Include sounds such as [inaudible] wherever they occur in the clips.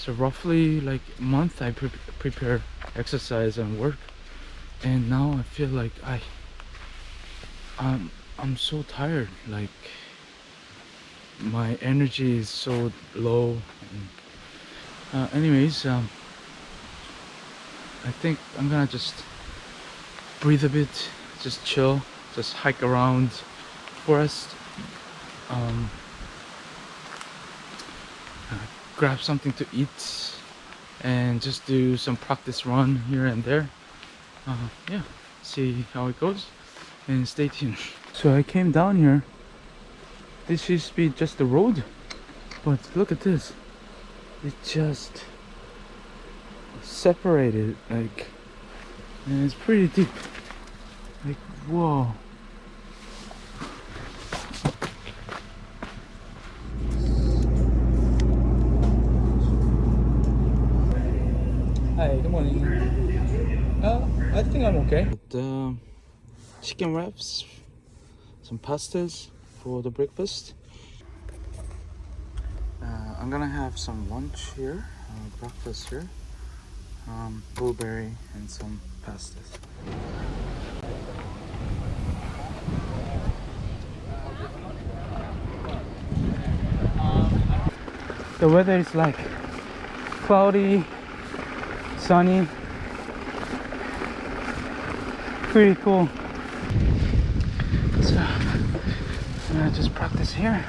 so roughly like month I pre prepare exercise and work. And now I feel like I I'm I'm so tired like my energy is so low. And, uh, anyways um, I think I'm gonna just breathe a bit just chill just hike around forest. Um, uh, grab something to eat and just do some practice run here and there. Uh, yeah see how it goes and stay tuned. [laughs] So I came down here. This used to be just the road but look at this. It just separated like and it's pretty deep. Like whoa good morning. Uh, I think I'm okay. But, uh, chicken wraps, some pastas for the breakfast. Uh, I'm gonna have some lunch here, uh, breakfast here, um, blueberry and some pastas. The weather is like cloudy sunny. Pretty cool. So I'm gonna just practice here.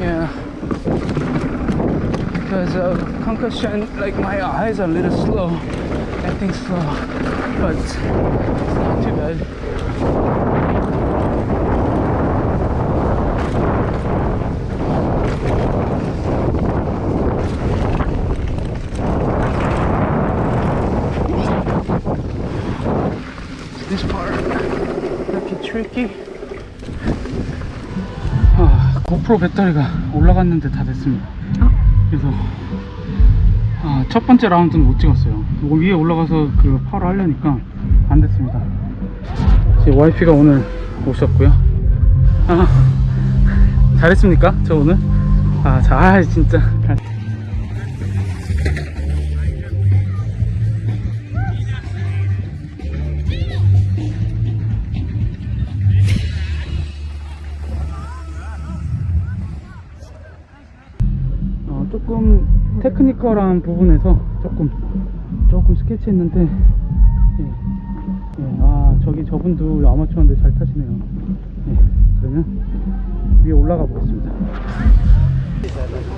Yeah. Because of concussion like my eyes are a little slow. Acting slow but it's not too bad this part. 이렇게 tricky. 아, 고프로 배터리가 올라갔는데 다 됐습니다. 그래서 아, 첫 번째 라운드는 못 찍었어요. 이거 위에 올라가서 그 파로 하려니까 안 됐습니다. 제 와이프가 오늘 오셨고요. 아, 잘했습니까? 저 오늘? 아, 자, 아, 진짜 테크니컬한 부분에서 조금 조금 스케치했는데 예, 예, 아 저기 저분도 아마추어인데 잘 타시네요 예, 그러면 위에 올라가 보겠습니다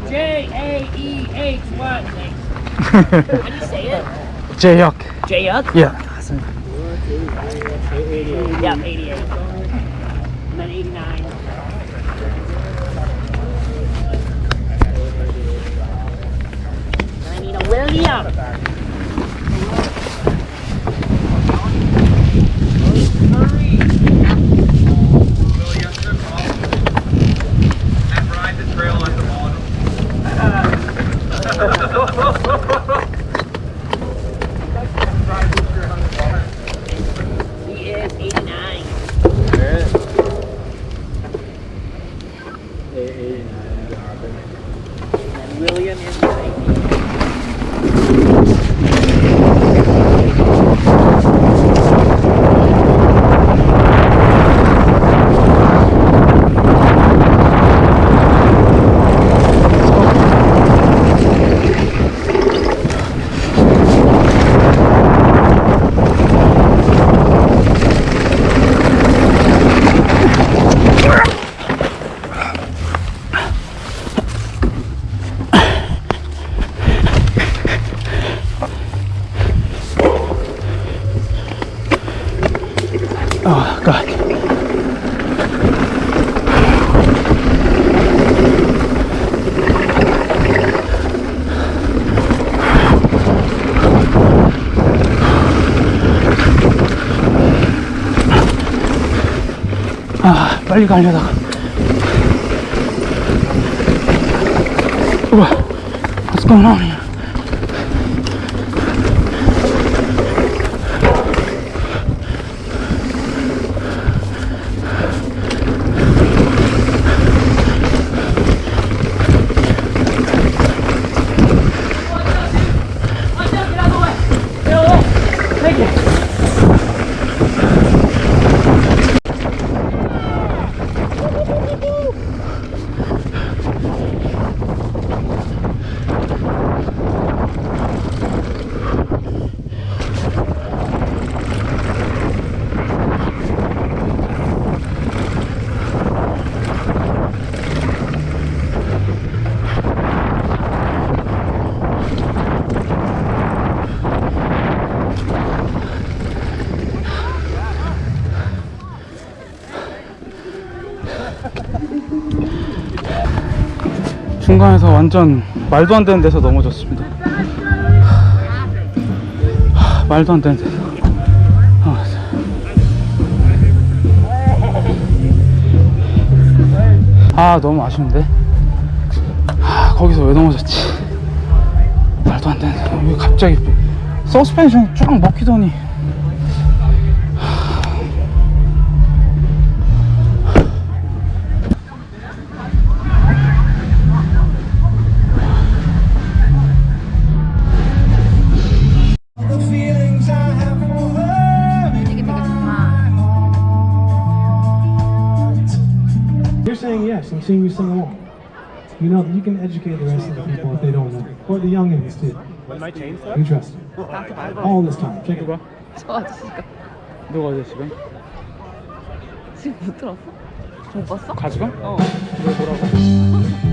J A E H Y. How do you say it? 제역 J Yuck? 예 맞습니다 Yeah, 88. William is 90. Oh god 아 빨리 가려다가 우와 What's going on here? 중간에서 완전 말도 안 되는 데서 넘어졌습니다. 하, 말도 안 되는 데서. 아, 아 너무 아쉬운데. 아 거기서 왜 넘어졌지? 말도 안 되는. 왜 갑자기 서스펜션 쫙 먹히더니. saying yes. I'm seeing you sing along. You know, you can educate the rest of the people if they don't know. Or the youngins too. You trust me. All this time. Check it 누가? out. 저 아저씨가 누가 어제 지금? 지금 못 들었어? 못 봤어? 가지가? 어. 왜 뭐라고?